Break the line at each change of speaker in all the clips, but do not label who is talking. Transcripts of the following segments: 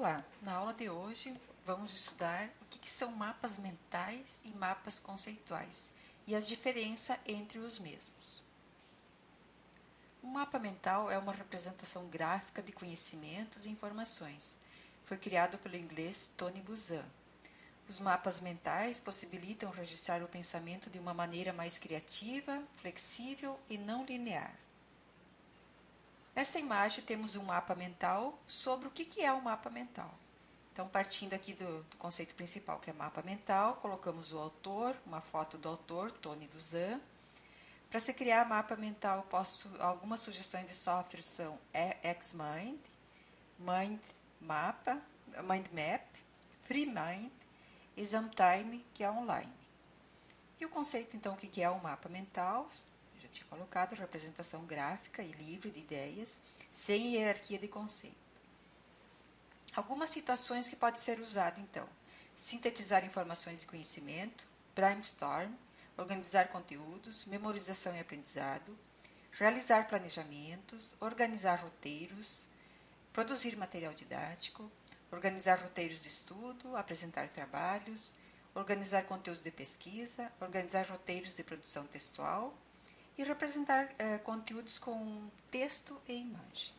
Olá, na aula de hoje vamos estudar o que, são mapas mentais e mapas conceituais e as diferenças entre os mesmos. Um mapa mental é uma representação gráfica de conhecimentos e informações. Foi criado pelo inglês Tony Buzan. Os mapas mentais possibilitam registrar o pensamento de uma maneira mais criativa, flexível e não linear. Nesta imagem temos um mapa mental sobre o que é um mapa mental. Então, partindo aqui do, do, conceito principal, que é mapa mental, colocamos o autor, uma foto do autor, Tony Duzan. Para se criar mapa mental, posso, algumas sugestões de software são XMind, Mind Mapa, Mind Map, FreeMind e Zamtime, que é online. E o conceito, então, o que é o mapa mental? Já tinha colocado, representação gráfica e livre de ideias, sem hierarquia de conceito. Algumas situações que pode ser usado, então. Sintetizar informações e conhecimento, brainstorm, organizar conteúdos, memorização e aprendizado, realizar planejamentos, organizar roteiros, produzir material didático, organizar roteiros de estudo, apresentar trabalhos, organizar conteúdos de pesquisa, organizar roteiros de produção textual, e representar eh, conteúdos com texto e imagem.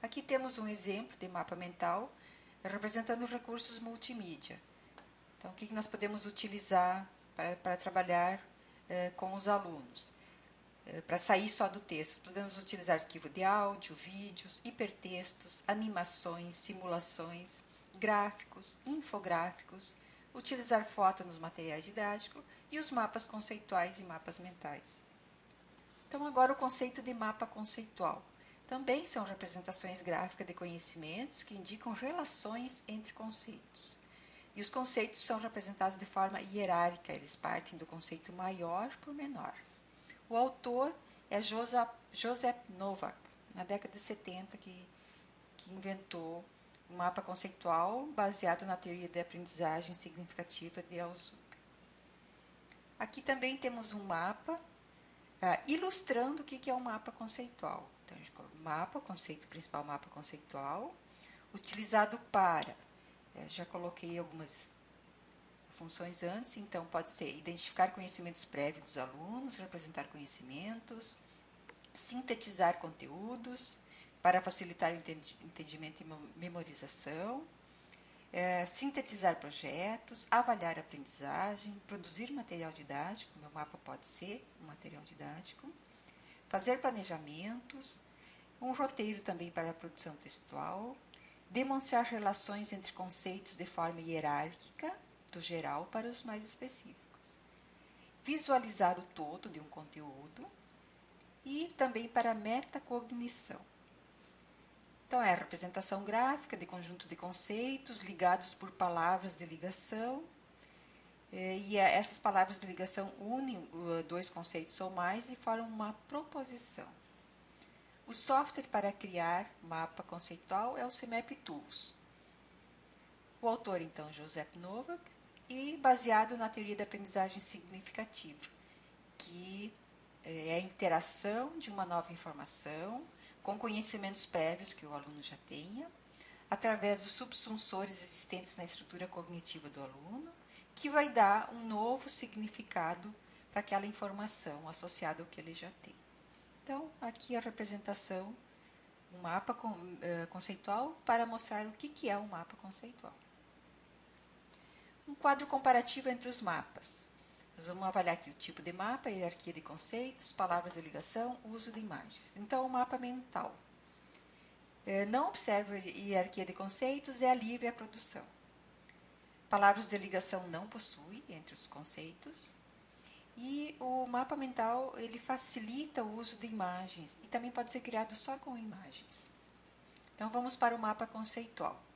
Aqui temos um exemplo de mapa mental representando recursos multimídia. Então, o que nós podemos utilizar para, para trabalhar eh, com os alunos? Eh, para sair só do texto, podemos utilizar arquivo de áudio, vídeos, hipertextos, animações, simulações, gráficos, infográficos, utilizar foto nos materiais didáticos e os mapas conceituais e mapas mentais. Então, agora o conceito de mapa conceitual. Também são representações gráficas de conhecimentos que indicam relações entre conceitos. E os conceitos são representados de forma hierárquica, eles partem do conceito maior para o menor. O autor é Joseph, Novak, na década de 70, que, que inventou um mapa conceitual baseado na teoria de aprendizagem significativa de Alzheimer. Aqui também temos um mapa ah, ilustrando o que é um mapa conceitual. Então, a gente mapa, conceito principal, mapa conceitual, utilizado para, eh, já coloquei algumas funções antes, então pode ser identificar conhecimentos prévios dos alunos, representar conhecimentos, sintetizar conteúdos, para facilitar o entendimento e memorização, é, sintetizar projetos, avaliar aprendizagem, produzir material didático, meu mapa pode ser um material didático, fazer planejamentos, um roteiro também para a produção textual, demonstrar relações entre conceitos de forma hierárquica, do geral para os mais específicos, visualizar o todo de um conteúdo e também para a metacognição. Então, é a representação gráfica de conjunto de conceitos ligados por palavras de ligação. É, e é, essas palavras de ligação unem uh, dois conceitos ou mais e formam uma proposição. O software para criar mapa conceitual é o CMAP Tools. O autor, então, Joseph Novak, e baseado na teoria da aprendizagem significativa, que é a interação de uma nova informação com conhecimentos prévios que o aluno já tenha, através dos subsunsores existentes na estrutura cognitiva do aluno, que vai dar um novo significado para aquela informação associada ao que ele já tem. Então, aqui a representação, um mapa conceitual para mostrar o que é um mapa conceitual. Um quadro comparativo entre os mapas. Nós vamos avaliar aqui o tipo de mapa, hierarquia de conceitos, palavras de ligação, uso de imagens. Então, o mapa mental. É, não observa hierarquia de conceitos, é a livre a produção. Palavras de ligação não possui entre os conceitos. E o mapa mental, ele facilita o uso de imagens e também pode ser criado só com imagens. Então, vamos para o mapa conceitual.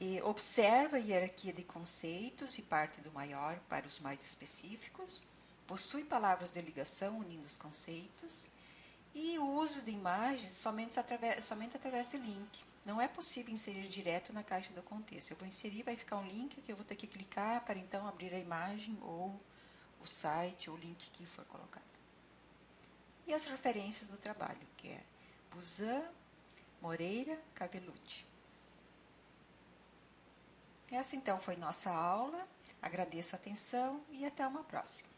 E observa a hierarquia de conceitos e parte do maior para os mais específicos, possui palavras de ligação unindo os conceitos e o uso de imagens somente através, somente através de link. Não é possível inserir direto na caixa do contexto. Eu vou inserir, vai ficar um link que eu vou ter que clicar para então abrir a imagem ou o site ou o link que for colocado. E as referências do trabalho, que é Busan, Moreira, Cavelucci. Essa então foi nossa aula. Agradeço a atenção e até uma próxima.